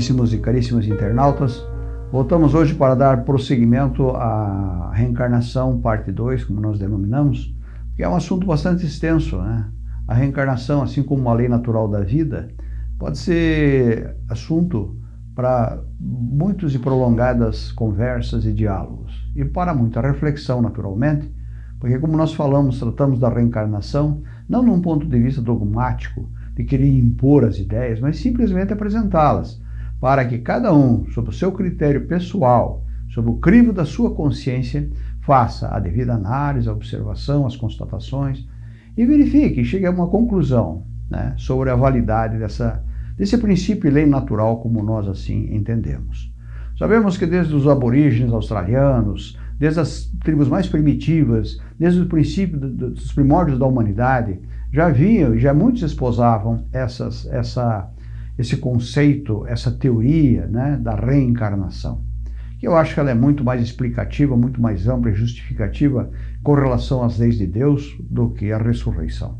caríssimos e caríssimas internautas. Voltamos hoje para dar prosseguimento à reencarnação, parte 2, como nós denominamos, que é um assunto bastante extenso. Né? A reencarnação, assim como a lei natural da vida, pode ser assunto para muitas e prolongadas conversas e diálogos, e para muita reflexão, naturalmente, porque como nós falamos, tratamos da reencarnação, não num ponto de vista dogmático, de querer impor as ideias, mas simplesmente apresentá-las, para que cada um, sob o seu critério pessoal, sob o crivo da sua consciência, faça a devida análise, a observação, as constatações e verifique, chegue a uma conclusão né, sobre a validade dessa, desse princípio e lei natural como nós assim entendemos. Sabemos que desde os aborígenes australianos, desde as tribos mais primitivas, desde o princípio dos primórdios da humanidade, já haviam, já muitos esposavam essas, essa, esse conceito, essa teoria né, da reencarnação. Que eu acho que ela é muito mais explicativa, muito mais ampla e justificativa com relação às leis de Deus do que a ressurreição.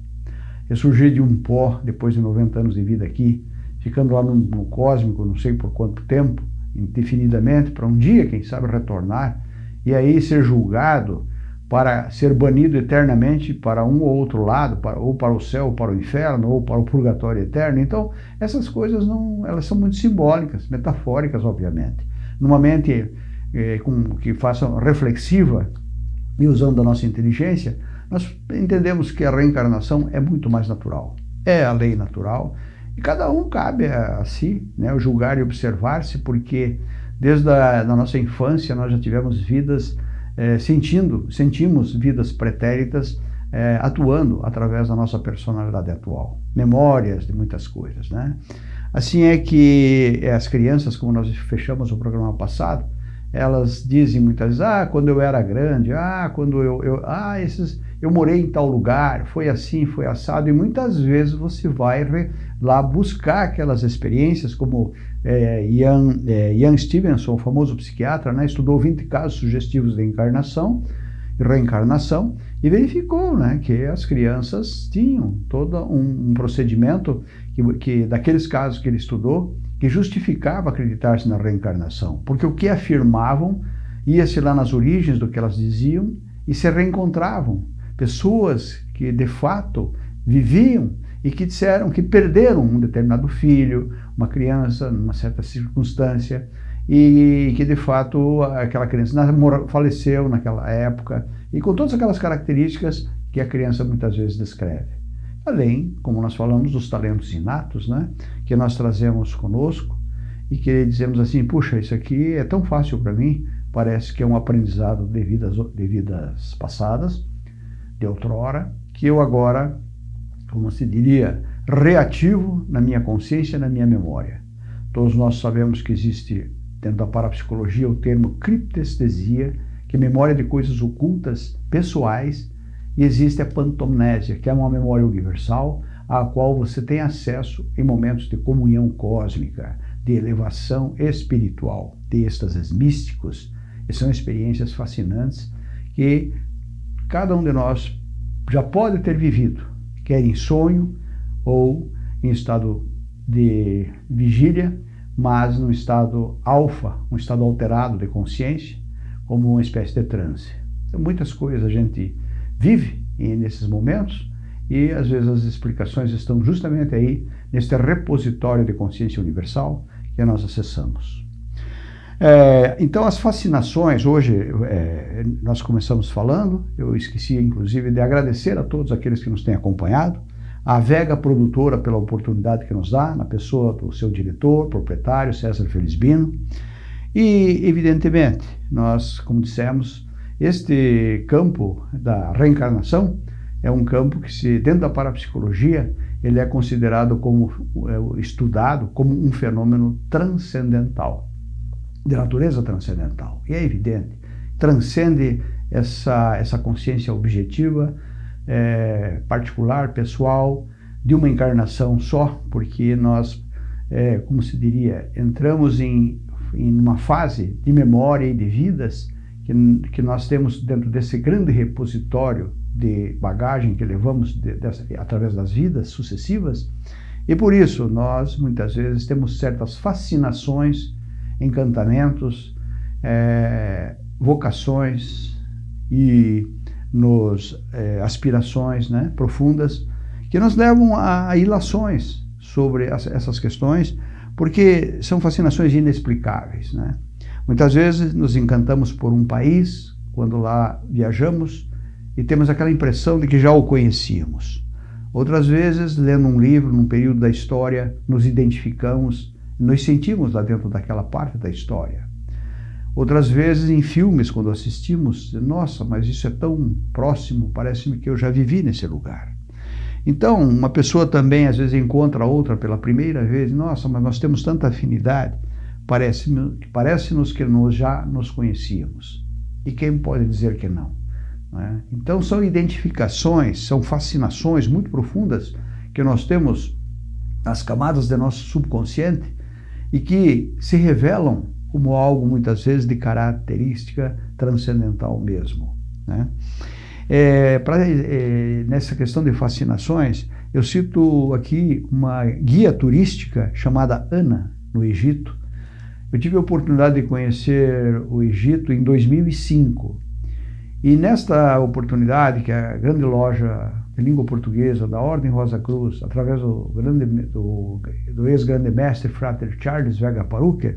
Ressurgir de um pó depois de 90 anos de vida aqui, ficando lá no, no cósmico, não sei por quanto tempo, indefinidamente, para um dia, quem sabe, retornar, e aí ser julgado para ser banido eternamente para um ou outro lado, para, ou para o céu, ou para o inferno, ou para o purgatório eterno. Então, essas coisas não, elas são muito simbólicas, metafóricas, obviamente. Numa mente eh, com, que faça reflexiva e usando a nossa inteligência, nós entendemos que a reencarnação é muito mais natural. É a lei natural e cada um cabe a, a si, né, julgar e observar-se, porque Desde a da nossa infância nós já tivemos vidas é, sentindo, sentimos vidas pretéritas é, atuando através da nossa personalidade atual, memórias de muitas coisas, né? Assim é que as crianças, como nós fechamos o programa passado, elas dizem muitas vezes, ah, quando eu era grande, ah, quando eu, eu ah, esses, eu morei em tal lugar, foi assim, foi assado, e muitas vezes você vai lá buscar aquelas experiências, como é, Ian, é, Ian Stevenson, o famoso psiquiatra, né, estudou 20 casos sugestivos de encarnação e reencarnação e verificou né, que as crianças tinham todo um, um procedimento que, que, daqueles casos que ele estudou que justificava acreditar-se na reencarnação, porque o que afirmavam ia-se lá nas origens do que elas diziam e se reencontravam. Pessoas que de fato viviam e que disseram que perderam um determinado filho, uma criança, numa certa circunstância, e que de fato aquela criança faleceu naquela época, e com todas aquelas características que a criança muitas vezes descreve. Além, como nós falamos, dos talentos inatos, né, que nós trazemos conosco, e que dizemos assim, puxa, isso aqui é tão fácil para mim, parece que é um aprendizado de vidas, de vidas passadas, de outrora, que eu agora como se diria, reativo na minha consciência, na minha memória. Todos nós sabemos que existe, dentro da parapsicologia, o termo criptestesia, que é memória de coisas ocultas, pessoais, e existe a pantomnésia, que é uma memória universal, à qual você tem acesso em momentos de comunhão cósmica, de elevação espiritual, de êxtases místicos, e são experiências fascinantes que cada um de nós já pode ter vivido, quer em sonho ou em estado de vigília, mas no estado alfa, um estado alterado de consciência, como uma espécie de transe. Então, muitas coisas a gente vive nesses momentos e às vezes as explicações estão justamente aí neste repositório de consciência universal que nós acessamos. É, então, as fascinações, hoje é, nós começamos falando, eu esqueci inclusive de agradecer a todos aqueles que nos têm acompanhado, a Vega Produtora pela oportunidade que nos dá, na pessoa do seu diretor, proprietário, César Felizbino, e, evidentemente, nós, como dissemos, este campo da reencarnação é um campo que, se, dentro da parapsicologia, ele é considerado como, é, estudado como um fenômeno transcendental de natureza transcendental. E é evidente, transcende essa, essa consciência objetiva, é, particular, pessoal, de uma encarnação só, porque nós, é, como se diria, entramos em, em uma fase de memória e de vidas que, que nós temos dentro desse grande repositório de bagagem que levamos de, dessa, através das vidas sucessivas, E por isso nós, muitas vezes, temos certas fascinações, encantamentos, é, vocações e nos é, aspirações né, profundas que nos levam a, a ilações sobre as, essas questões, porque são fascinações inexplicáveis. Né? Muitas vezes nos encantamos por um país, quando lá viajamos, e temos aquela impressão de que já o conhecíamos. Outras vezes, lendo um livro, num período da história, nos identificamos, nos sentimos lá dentro daquela parte da história. Outras vezes, em filmes, quando assistimos, nossa, mas isso é tão próximo, parece-me que eu já vivi nesse lugar. Então, uma pessoa também às vezes encontra outra pela primeira vez, nossa, mas nós temos tanta afinidade, parece-nos parece que nós já nos conhecíamos. E quem pode dizer que não? Né? Então são identificações, são fascinações muito profundas que nós temos nas camadas do nosso subconsciente e que se revelam como algo muitas vezes de característica transcendental mesmo. Né? É, pra, é, nessa questão de fascinações, eu cito aqui uma guia turística chamada Ana, no Egito. Eu tive a oportunidade de conhecer o Egito em 2005 e nesta oportunidade, que é a grande loja de língua portuguesa da Ordem Rosa Cruz, através do, do, do ex-grande mestre Frater Charles Vega Paruque,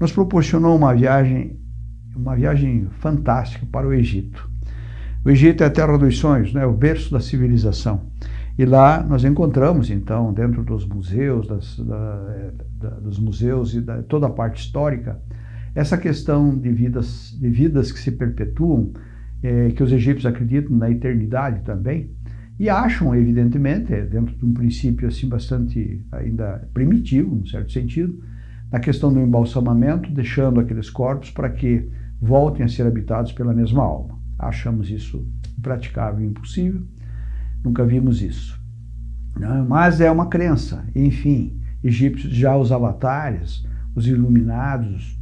nos proporcionou uma viagem, uma viagem fantástica para o Egito. O Egito é a terra dos sonhos, né? o berço da civilização. E lá nós encontramos, então, dentro dos museus, das, da, da, dos museus e da, toda a parte histórica, essa questão de vidas, de vidas que se perpetuam, é, que os egípcios acreditam na eternidade também, e acham, evidentemente, dentro de um princípio assim bastante ainda primitivo, no certo sentido, na questão do embalsamamento, deixando aqueles corpos para que voltem a ser habitados pela mesma alma. Achamos isso impraticável e impossível, nunca vimos isso. Né? Mas é uma crença, enfim, egípcios já os avatares, os iluminados,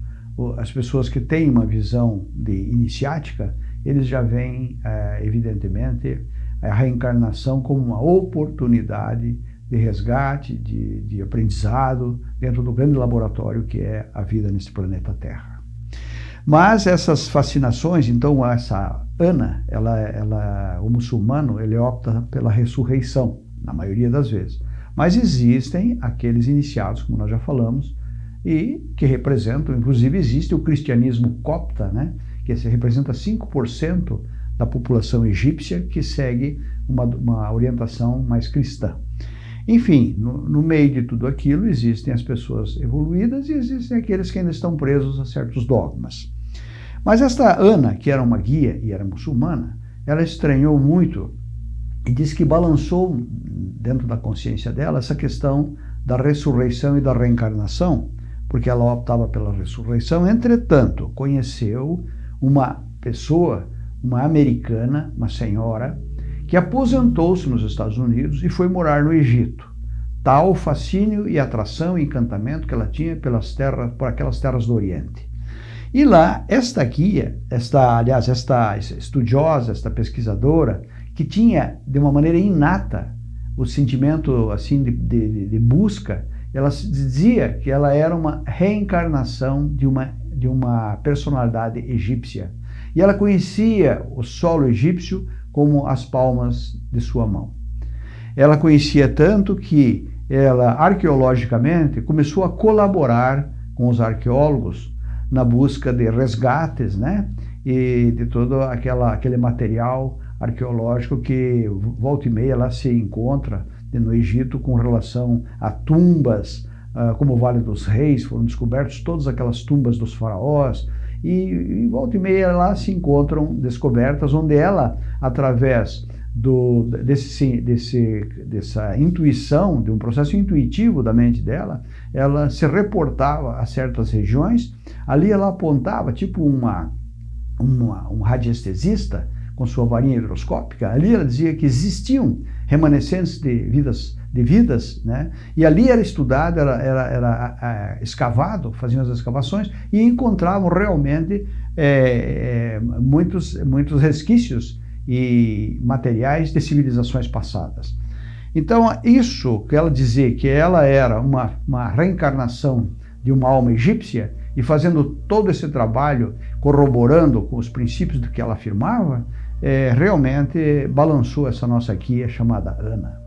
as pessoas que têm uma visão de iniciática, eles já veem, é, evidentemente, a reencarnação como uma oportunidade de resgate, de, de aprendizado dentro do grande laboratório que é a vida nesse planeta Terra. Mas essas fascinações, então essa Ana, ela, ela, o muçulmano, ele opta pela ressurreição, na maioria das vezes. Mas existem aqueles iniciados, como nós já falamos, e que representam, inclusive existe o cristianismo copta, né? que representa 5% da população egípcia que segue uma, uma orientação mais cristã. Enfim, no, no, meio de tudo aquilo existem as pessoas evoluídas e existem aqueles que ainda estão presos a certos dogmas. Mas esta Ana, que era uma guia e era muçulmana, ela estranhou muito e disse que balançou dentro da consciência dela essa questão da ressurreição e da reencarnação, porque ela optava pela ressurreição, entretanto, conheceu uma pessoa, uma americana, uma senhora, que aposentou-se nos Estados Unidos e foi morar no Egito. Tal fascínio e atração e encantamento que ela tinha pelas terras, por aquelas terras do Oriente. E lá, esta guia, esta, aliás, esta estudiosa, esta pesquisadora, que tinha de uma maneira inata o sentimento assim de, de, de busca, ela dizia que ela era uma reencarnação de uma de uma personalidade egípcia. E ela conhecia o solo egípcio como as palmas de sua mão. Ela conhecia tanto que ela, arqueologicamente, começou a colaborar com os arqueólogos na busca de resgates, né? E de todo aquela, aquele material arqueológico que volta e meia lá se encontra no Egito com relação a tumbas, uh, como o Vale dos Reis, foram descobertos todas aquelas tumbas dos faraós, e, e volta e meia lá se encontram descobertas onde ela, através do, desse, desse, dessa intuição, de um processo intuitivo da mente dela, ela se reportava a certas regiões, ali ela apontava, tipo uma, uma, um radiestesista, com sua varinha hidroscópica, ali ela dizia que existiam remanescentes de vidas de vidas, né? E ali era estudado, era, era, era escavado, faziam as escavações e encontravam realmente é, é, muitos, muitos resquícios e materiais de civilizações passadas. Então, isso que ela dizia que ela era uma, uma reencarnação de uma alma egípcia e fazendo todo esse trabalho, corroborando com os princípios do que ela afirmava, é, realmente balançou essa nossa guia chamada Ana.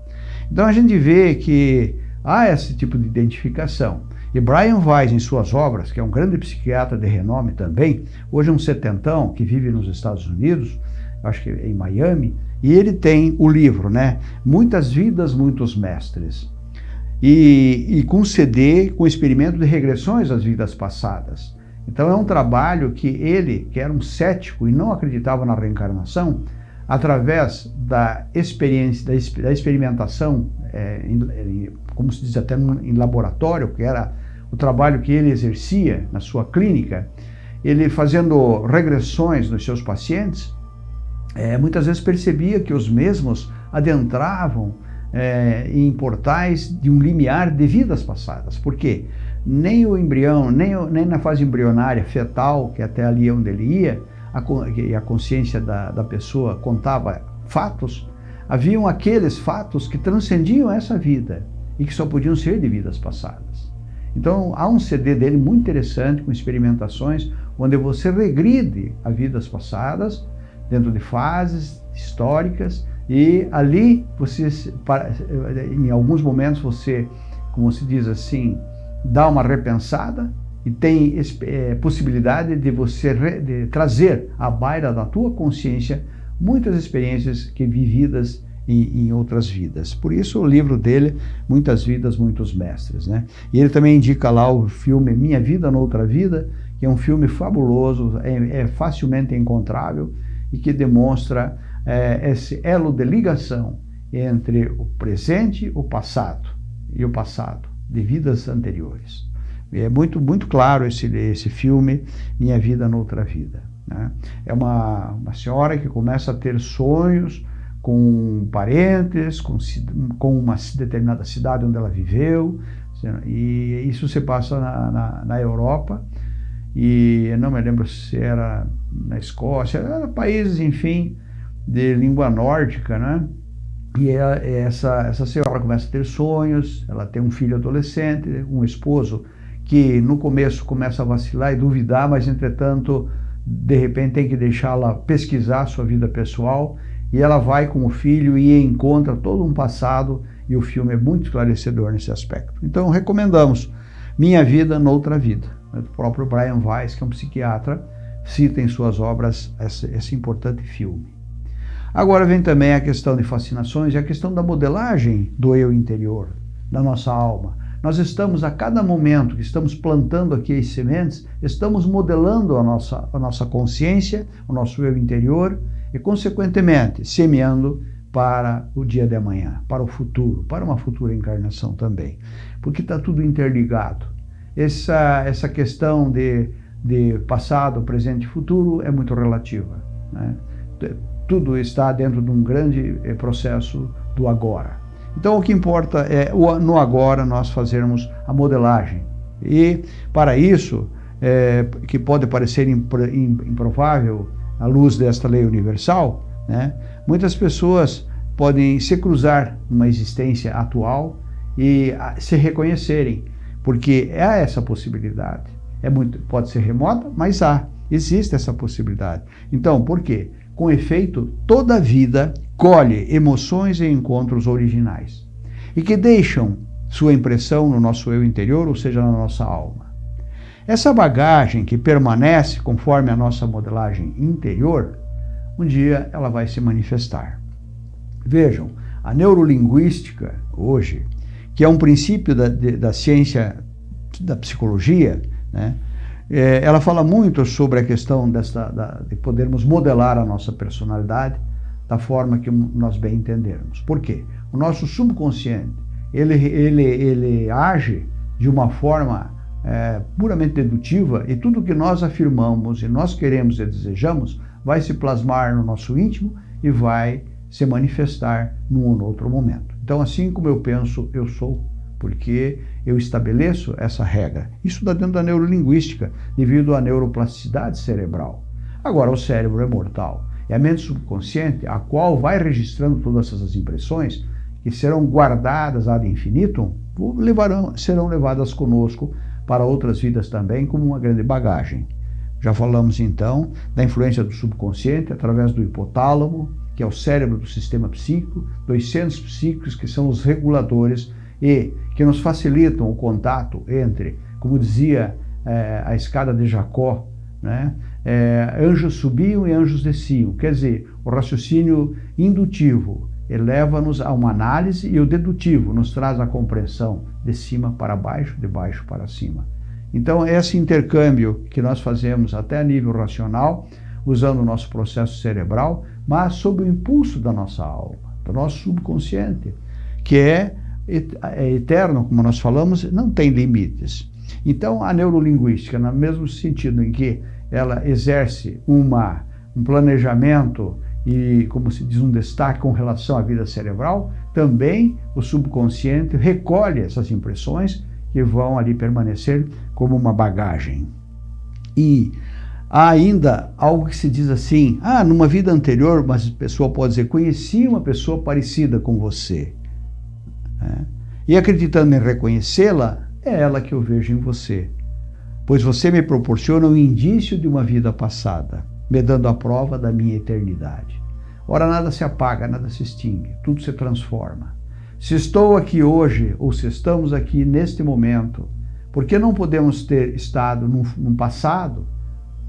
Então a gente vê que há esse tipo de identificação. E Brian Weiss, em suas obras, que é um grande psiquiatra de renome também, hoje é um setentão que vive nos Estados Unidos, acho que em Miami, e ele tem o livro, né? Muitas Vidas, Muitos Mestres. E, e com CD, com experimento de regressões às vidas passadas. Então é um trabalho que ele, que era um cético e não acreditava na reencarnação, através da experiência, da, experimentação, é, em, como se diz até em laboratório, que era o trabalho que ele exercia na sua clínica, ele fazendo regressões nos seus pacientes, é, muitas vezes percebia que os mesmos adentravam é, em portais de um limiar de vidas passadas. Por quê? Nem o embrião, nem, nem na fase embrionária fetal, que até ali é onde ele ia, a, a consciência da, da pessoa contava fatos, haviam aqueles fatos que transcendiam essa vida e que só podiam ser de vidas passadas. Então, há um CD dele muito interessante, com experimentações, onde você regride a vidas passadas, dentro de fases históricas, e ali você, em alguns momentos, você, como se diz assim, dá uma repensada e tem é, possibilidade de você re, de trazer à baila da tua consciência muitas experiências que vividas em, em, outras vidas. Por isso o livro dele, Muitas Vidas, Muitos Mestres. Né? E ele também indica lá o filme Minha Vida Noutra Vida, que é um filme fabuloso, é, é facilmente encontrável e que demonstra é, esse elo de ligação entre o presente, o passado e o passado de vidas anteriores. É muito, muito claro esse, esse filme, Minha Vida Noutra Vida. Né? É uma, uma senhora que começa a ter sonhos com parentes, com, com uma determinada cidade onde ela viveu, e isso se passa na, na, na Europa, e não me lembro se era na Escócia, era países, enfim, de língua nórdica, né? E ela, essa, essa senhora começa a ter sonhos, ela tem um filho adolescente, um esposo que no começo começa a vacilar e duvidar, mas entretanto, de repente tem que deixá-la pesquisar sua vida pessoal e ela vai com o filho e encontra todo um passado e o filme é muito esclarecedor nesse aspecto. Então recomendamos Minha Vida Noutra Vida. O próprio Brian Weiss, que é um psiquiatra, cita em suas obras esse, esse importante filme. Agora vem também a questão de fascinações e a questão da modelagem do eu interior, da nossa alma. Nós estamos, a cada momento que estamos plantando aqui as sementes, estamos modelando a nossa, a nossa consciência, o nosso eu interior, e, consequentemente, semeando para o dia de amanhã, para o futuro, para uma futura encarnação também. Porque está tudo interligado. Essa, essa questão de, de passado, presente e futuro é muito relativa. Né? Tudo está dentro de um grande eh, processo do agora. Então, o que importa é, no agora, nós fazermos a modelagem. E, para isso, é, que pode parecer improvável, à luz desta lei universal, né, muitas pessoas podem se cruzar numa existência atual e se reconhecerem, porque há essa possibilidade. É muito, pode ser remota, mas há, existe essa possibilidade. Então, por quê? Com efeito, toda vida colhe emoções e encontros originais e que deixam sua impressão no nosso eu interior, ou seja, na nossa alma. Essa bagagem que permanece conforme a nossa modelagem interior, um dia ela vai se manifestar. Vejam, a neurolinguística hoje, que é um princípio da, da ciência da psicologia, né, é, ela fala muito sobre a questão dessa, da, de podermos modelar a nossa personalidade da forma que nós bem entendermos. Por quê? O nosso subconsciente, ele, ele, ele age de uma forma é, puramente dedutiva e tudo que nós afirmamos e nós queremos e desejamos vai se plasmar no nosso íntimo e vai se manifestar num ou outro momento. Então, assim como eu penso, eu sou, porque eu estabeleço essa regra. Isso está dentro da neurolinguística, devido à neuroplasticidade cerebral. Agora, o cérebro é mortal. É a mente subconsciente a qual vai registrando todas essas impressões que serão guardadas ad infinitum, levarão, serão levadas conosco para outras vidas também, como uma grande bagagem. Já falamos então da influência do subconsciente através do hipotálamo, que é o cérebro do sistema psíquico, dos centros psíquicos, que são os reguladores e que nos facilitam o contato entre, como dizia é, a escada de Jacó, né? É, anjos subiam e anjos desciam. Quer dizer, o raciocínio indutivo eleva-nos a uma análise e o dedutivo nos traz a compreensão de cima para baixo, de baixo para cima. Então, esse intercâmbio que nós fazemos até a nível racional, usando o nosso processo cerebral, mas sob o impulso da nossa alma, do nosso subconsciente, que é, é eterno, como nós falamos, não tem limites. Então, a neurolinguística, no mesmo sentido em que ela exerce uma, um planejamento e, como se diz, um destaque com relação à vida cerebral, também o subconsciente recolhe essas impressões que vão ali permanecer como uma bagagem. E há ainda algo que se diz assim, ah, numa vida anterior, mas a pessoa pode dizer, conheci uma pessoa parecida com você. É. E acreditando em reconhecê-la, é ela que eu vejo em você. Pois você me proporciona um indício de uma vida passada me dando a prova da minha eternidade. Ora, nada se apaga, nada se extingue, tudo se transforma. Se estou aqui hoje, ou se estamos aqui neste momento, por que não podemos ter estado num, passado?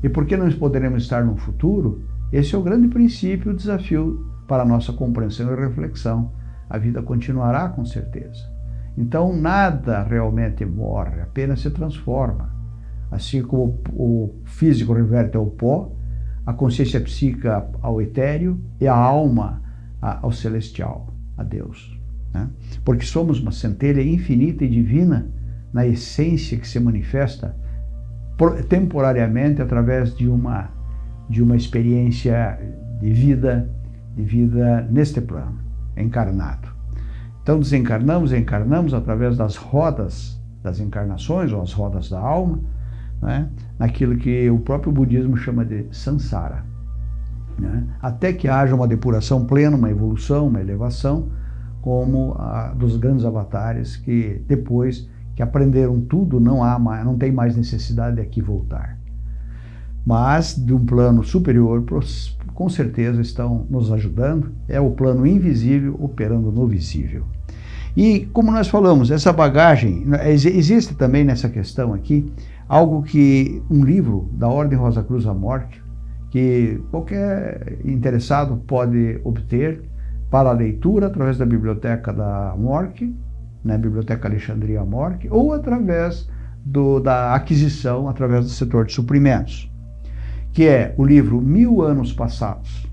E por que não poderemos estar no futuro? Esse é o grande princípio, o desafio para a nossa compreensão e reflexão. A vida continuará com certeza. Então, nada realmente morre, apenas se transforma. Assim como o físico reverte ao pó, a consciência psíquica ao etéreo e a alma ao celestial, a Deus. Né? Porque somos uma centelha infinita e divina na essência que se manifesta temporariamente através de uma, de uma experiência de vida, de vida neste plano, encarnado. Então desencarnamos, encarnamos através das rodas das encarnações, ou as rodas da alma, né? naquilo que o próprio budismo chama de samsara. Né? Até que haja uma depuração plena, uma evolução, uma elevação, como a dos grandes avatares que depois que aprenderam tudo, não há mais, não tem mais necessidade de aqui voltar. Mas de um plano superior, com certeza estão nos ajudando, é o plano invisível operando no visível. E como nós falamos, essa bagagem, existe também nessa questão aqui, algo que um livro da Ordem Rosa Cruz Morte, que qualquer interessado pode obter para leitura através da Biblioteca da Morte, né, Biblioteca Alexandria Morte, ou através do, da aquisição através do setor de suprimentos, que é o livro Mil Anos Passados.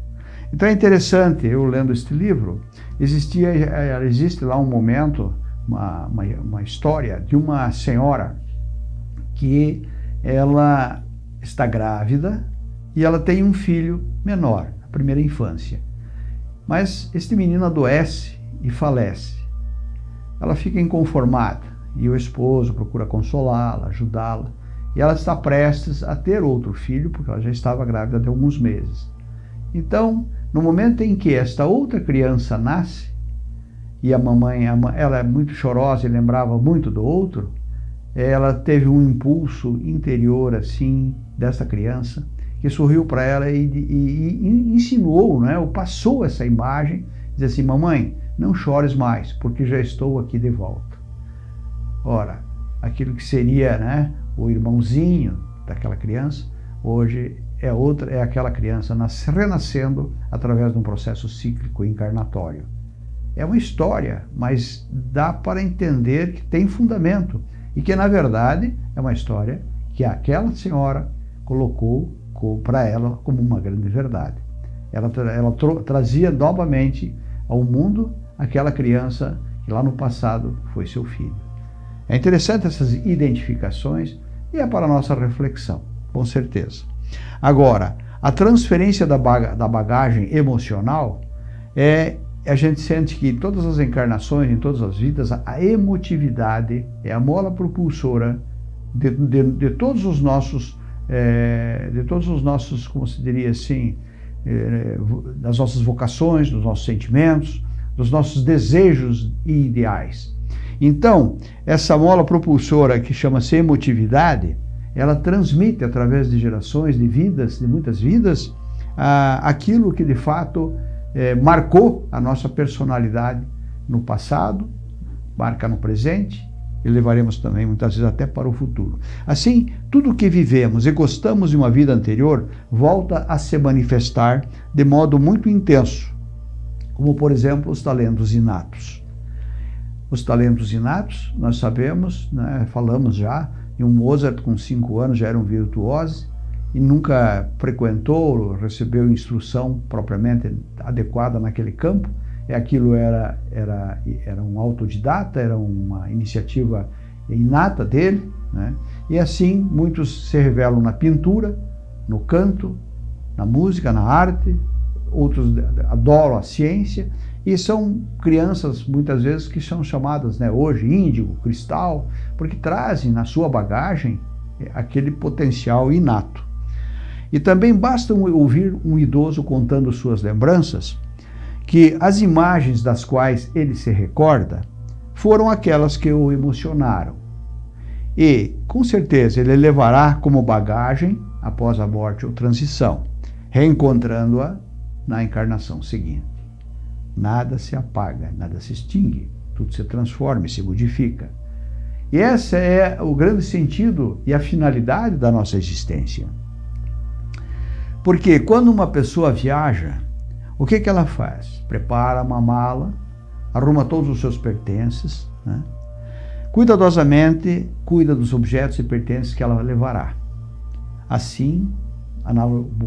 Então é interessante, eu lendo este livro, existia, eh, existe lá um momento, uma, uma, uma história de uma senhora que ela está grávida e ela tem um filho menor, a primeira infância. Mas este menino adoece e falece. Ela fica inconformada e o esposo procura consolá-la, ajudá-la. E ela está prestes a ter outro filho, porque ela já estava grávida de alguns meses. Então, no momento em que esta outra criança nasce, e a mamãe, ela é muito chorosa e lembrava muito do outro, ela teve um impulso interior assim dessa criança que sorriu para ela e, e, e, insinuou, né, ou passou essa imagem, diz assim, mamãe, não chores mais, porque já estou aqui de volta. Ora, aquilo que seria né, o irmãozinho daquela criança, hoje é outra, é aquela criança nas, renascendo através de um processo cíclico encarnatório. É uma história, mas dá para entender que tem fundamento e que, na verdade, é uma história que aquela senhora colocou para ela como uma grande verdade. Ela, ela trazia novamente ao mundo aquela criança que lá no passado foi seu filho. É interessante essas identificações e é para a nossa reflexão, com certeza. Agora, a transferência da, bagagem emocional é a gente sente que em todas as encarnações, em todas as vidas, a emotividade é a mola propulsora de, de, de todos os nossos, é, de todos os nossos, como se diria assim, é, das nossas vocações, dos nossos sentimentos, dos nossos desejos e ideais. Então, essa mola propulsora que chama-se emotividade, ela transmite através de gerações, de vidas, de muitas vidas, aquilo que de fato eh, marcou a nossa personalidade no passado, marca no presente e levaremos também muitas vezes até para o futuro. Assim, tudo que vivemos e gostamos de uma vida anterior volta a se manifestar de modo muito intenso, como por exemplo os talentos inatos. Os talentos inatos, nós sabemos, né, falamos já, e um Mozart com cinco anos já era um virtuoso e nunca frequentou, recebeu instrução propriamente adequada naquele campo, é aquilo era, era, era um autodidata, era uma iniciativa inata dele, né? e assim muitos se revelam na pintura, no canto, na música, na arte, outros adoram a ciência, e são crianças muitas vezes que são chamadas né, hoje índigo, cristal, porque trazem na sua bagagem é, aquele potencial inato. E também basta ouvir um idoso contando suas lembranças que as imagens das quais ele se recorda foram aquelas que o emocionaram. E, com certeza, ele levará como bagagem, após a morte ou transição, reencontrando-a na encarnação seguinte. Nada se apaga, nada se extingue, tudo se transforma e se modifica. E esse é o grande sentido e a finalidade da nossa existência. Porque quando uma pessoa viaja, o que, que ela faz? Prepara uma mala, arruma todos os seus pertences, né? cuidadosamente cuida dos objetos e pertences que ela levará. Assim,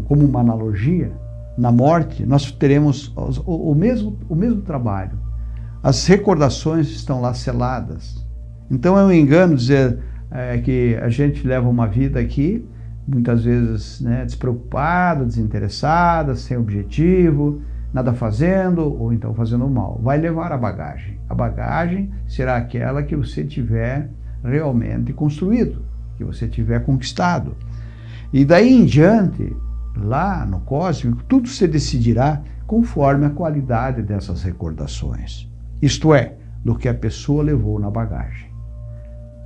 como uma analogia, na morte nós teremos o, mesmo, o mesmo trabalho. As recordações estão lá seladas. Então é um engano dizer é, que a gente leva uma vida aqui muitas vezes né, despreocupada, desinteressada, sem objetivo, nada fazendo ou então fazendo mal. Vai levar a bagagem. A bagagem será aquela que você tiver realmente construído, que você tiver conquistado. E daí em diante, lá no cósmico, tudo se decidirá conforme a qualidade dessas recordações. Isto é, do que a pessoa levou na bagagem.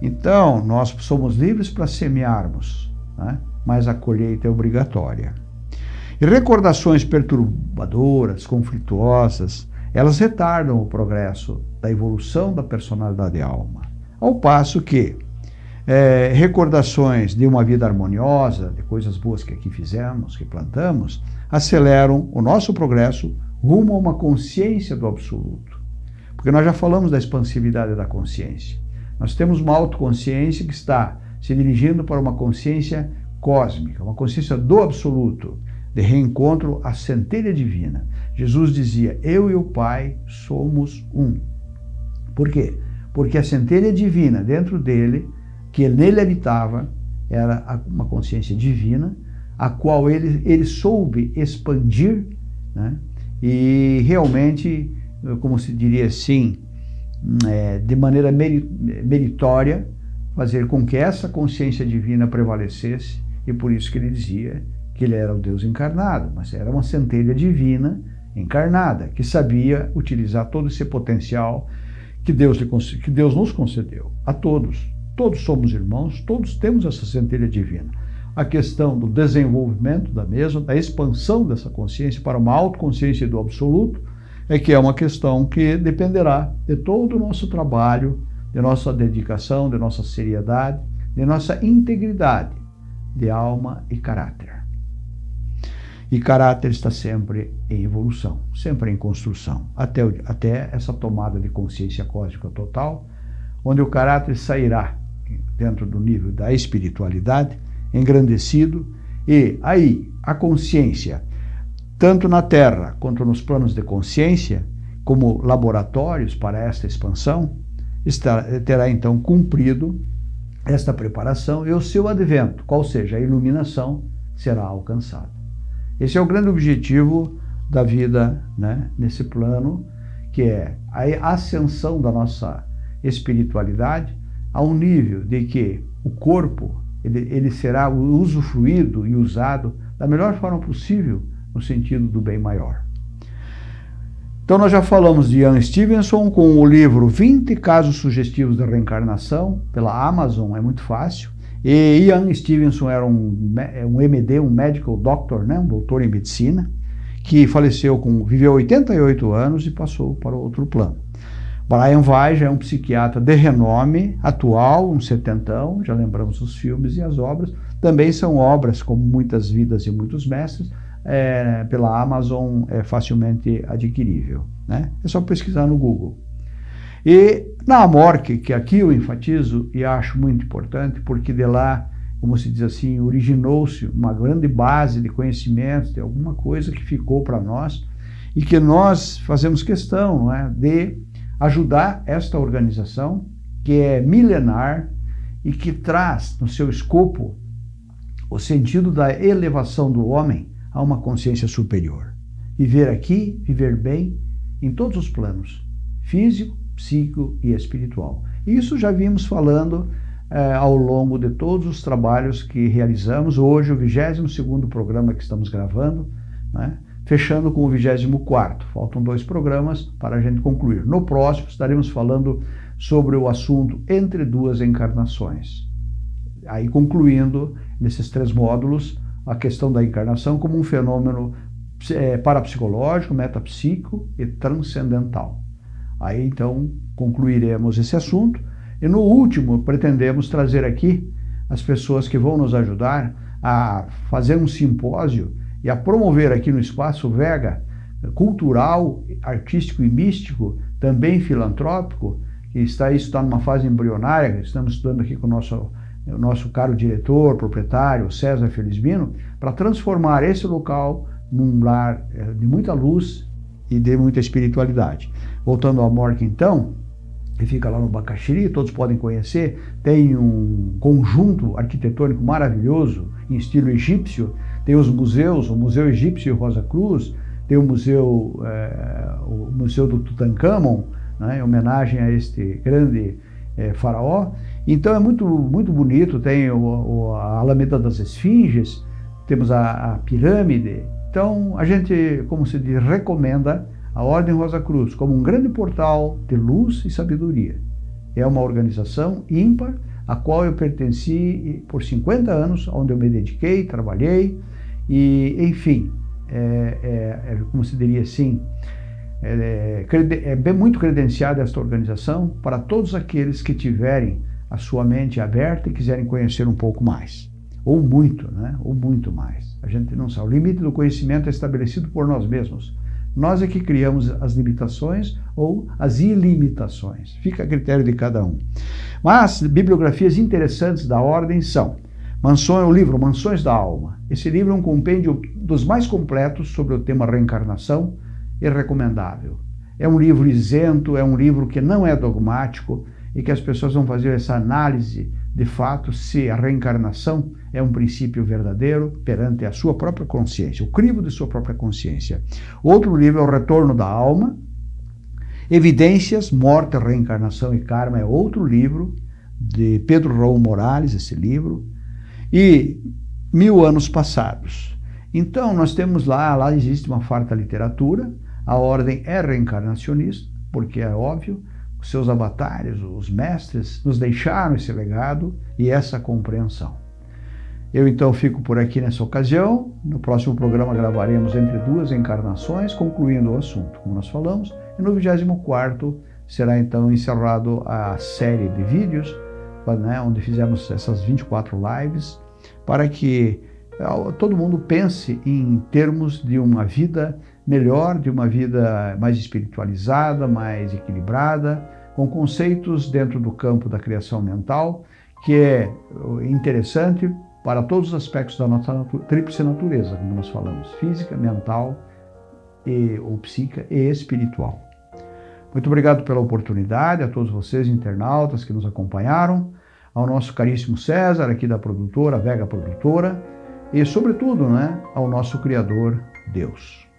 Então, nós somos livres para semearmos, né? mas a colheita é obrigatória. E recordações perturbadoras, conflituosas, elas retardam o progresso da evolução da personalidade alma. Ao passo que é, recordações de uma vida harmoniosa, de coisas boas que aqui fizemos, que plantamos, aceleram o nosso progresso rumo a uma consciência do absoluto. Porque nós já falamos da expansividade da consciência. Nós temos uma autoconsciência que está se dirigindo para uma consciência cósmica, uma consciência do absoluto, de reencontro à centelha divina. Jesus dizia: Eu e o Pai somos um. Por quê? Porque a centelha divina dentro dele, que nele habitava, era uma consciência divina, a qual ele, ele soube expandir, né? e realmente, como se diria assim, é, de maneira meritória, fazer com que essa consciência divina prevalecesse e por isso que ele dizia que ele era o Deus encarnado, mas era uma centelha divina encarnada, que sabia utilizar todo esse potencial que Deus, que Deus nos concedeu, a todos. Todos somos irmãos, todos temos essa centelha divina. A questão do desenvolvimento da mesma, da expansão dessa consciência para uma autoconsciência do absoluto, é que é uma questão que dependerá de todo o nosso trabalho, de nossa dedicação, de nossa seriedade, de nossa integridade de alma e caráter. E caráter está sempre em evolução, sempre em construção, até, até essa tomada de consciência cósmica total, onde o caráter sairá dentro do nível da espiritualidade, engrandecido, e aí a consciência, tanto na Terra quanto nos planos de consciência, como laboratórios para esta expansão, terá então cumprido esta preparação e o seu advento, qual seja a iluminação, será alcançado. Esse é o grande objetivo da vida né, nesse plano, que é a ascensão da nossa espiritualidade a um nível de que o corpo ele, ele será usufruído e usado da melhor forma possível no sentido do bem maior. Então nós já falamos de Ian Stevenson com o livro 20 Casos Sugestivos da Reencarnação, pela Amazon, é muito fácil. E Ian Stevenson era um, é um MD, um medical doctor, né, um doutor em medicina, que faleceu com, viveu 88 anos e passou para outro plano. Brian Vai é um psiquiatra de renome, atual, um setentão, já lembramos os filmes e as obras. Também são obras, como Muitas Vidas e Muitos Mestres, é, pela Amazon é facilmente adquirível. Né? É só pesquisar no Google. E na Amorque, que aqui eu enfatizo e acho muito importante, porque de lá, como se diz assim, originou-se uma grande base de conhecimentos, de alguma coisa que ficou para nós e que nós fazemos questão não é, de ajudar esta organização, que é milenar e que traz no seu escopo o sentido da elevação do homem a uma consciência superior. Viver aqui, viver bem, em todos os planos, físico, psíquico e espiritual. Isso já vimos falando eh, ao longo de todos os trabalhos que realizamos. Hoje, o 22º programa que estamos gravando, né? Fechando com o 24º. Faltam dois programas para a gente concluir. No próximo estaremos falando sobre o assunto entre duas encarnações. Aí concluindo nesses três módulos a questão da encarnação como um fenômeno é, parapsicológico, metapsíquico e transcendental. Aí então concluiremos esse assunto e no último pretendemos trazer aqui as pessoas que vão nos ajudar a fazer um simpósio e a promover aqui no Espaço Vega, cultural, artístico e místico, também filantrópico, que está, isso está numa fase embrionária, estamos estudando aqui com o nosso, o nosso caro diretor, proprietário, César Felizmino, para transformar esse local num lar eh, de muita luz e de muita espiritualidade. Voltando ao Morque, então, que fica lá no Bacaxiri, todos podem conhecer, tem um conjunto arquitetônico maravilhoso, em estilo egípcio, tem os museus, o Museu Egípcio Rosa Cruz, tem o Museu, é, o museu do Tutankhamon, né, em homenagem a este grande é, faraó. Então é muito, muito bonito, tem o, o, a Alameda das Esfinges, temos a, a, pirâmide. Então a gente, como se diz, recomenda a Ordem Rosa Cruz como um grande portal de luz e sabedoria. É uma organização ímpar, a qual eu pertenci por 50 anos, onde eu me dediquei, trabalhei, e, enfim, é, é, é como se diria assim, é, é, é muito credenciada esta organização para todos aqueles que tiverem a sua mente aberta e quiserem conhecer um pouco mais. Ou muito, né? Ou muito mais. A gente não sabe. O limite do conhecimento é estabelecido por nós mesmos. Nós é que criamos as limitações ou as ilimitações. Fica a critério de cada um. Mas bibliografias interessantes da ordem são Mansões, o livro Mansões da Alma. Esse livro é um compêndio dos mais completos sobre o tema reencarnação e recomendável. É um livro isento, é um livro que não é dogmático e que as pessoas vão fazer essa análise de fato se a reencarnação é um princípio verdadeiro perante a sua própria consciência, o crivo de sua própria consciência. Outro livro é O Retorno da Alma. Evidências, Morte, Reencarnação e Karma é outro livro de Pedro Raul Morales, esse livro e mil anos passados. Então, nós temos lá, lá existe uma farta literatura, a ordem é reencarnacionista, porque é óbvio, os seus avatares, os mestres, nos deixaram esse legado e essa compreensão. Eu então fico por aqui nessa ocasião. No próximo programa gravaremos entre duas encarnações, concluindo o assunto, como nós falamos. E no 24 será então encerrado a série de vídeos né, onde fizemos essas 24 lives, para que eh, todo mundo pense em termos de uma vida melhor, de uma vida mais espiritualizada, mais equilibrada, com conceitos dentro do campo da criação mental, que é interessante para todos os aspectos da nossa natu tríplice natureza, como nós falamos, física, mental, e, ou psíquica e espiritual. Muito obrigado pela oportunidade, a todos vocês, internautas que nos acompanharam, ao nosso caríssimo César, aqui da produtora, Vega Produtora, e, sobretudo, né, ao nosso Criador, Deus.